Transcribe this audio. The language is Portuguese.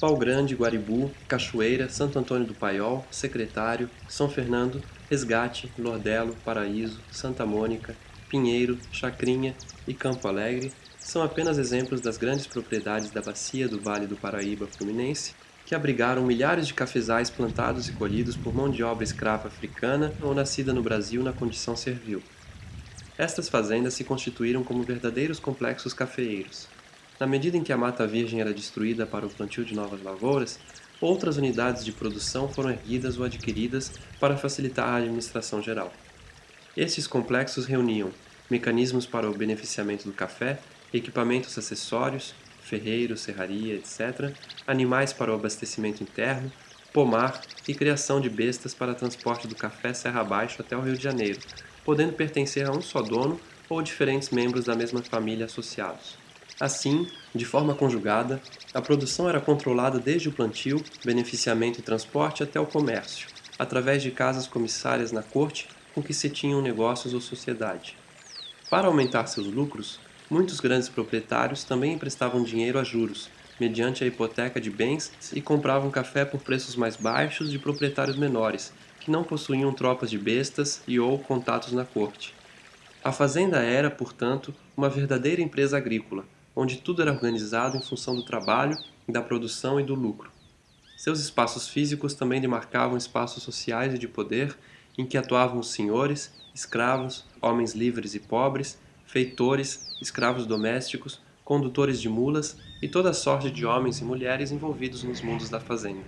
Pau Grande, Guaribu, Cachoeira, Santo Antônio do Paiol, Secretário, São Fernando, Resgate, Lordelo, Paraíso, Santa Mônica, Pinheiro, Chacrinha e Campo Alegre são apenas exemplos das grandes propriedades da bacia do Vale do Paraíba Fluminense que abrigaram milhares de cafezais plantados e colhidos por mão de obra escrava africana ou nascida no Brasil na condição servil. Estas fazendas se constituíram como verdadeiros complexos cafeeiros, na medida em que a mata virgem era destruída para o plantio de novas lavouras, outras unidades de produção foram erguidas ou adquiridas para facilitar a administração geral. Esses complexos reuniam mecanismos para o beneficiamento do café, equipamentos acessórios, ferreiro, serraria, etc., animais para o abastecimento interno, pomar e criação de bestas para transporte do café serra abaixo até o Rio de Janeiro, podendo pertencer a um só dono ou diferentes membros da mesma família associados. Assim, de forma conjugada, a produção era controlada desde o plantio, beneficiamento e transporte até o comércio, através de casas comissárias na corte com que se tinham negócios ou sociedade. Para aumentar seus lucros, muitos grandes proprietários também emprestavam dinheiro a juros, mediante a hipoteca de bens e compravam café por preços mais baixos de proprietários menores, que não possuíam tropas de bestas e ou contatos na corte. A fazenda era, portanto, uma verdadeira empresa agrícola, onde tudo era organizado em função do trabalho, da produção e do lucro. Seus espaços físicos também demarcavam espaços sociais e de poder em que atuavam os senhores, escravos, homens livres e pobres, feitores, escravos domésticos, condutores de mulas e toda sorte de homens e mulheres envolvidos nos mundos da fazenda.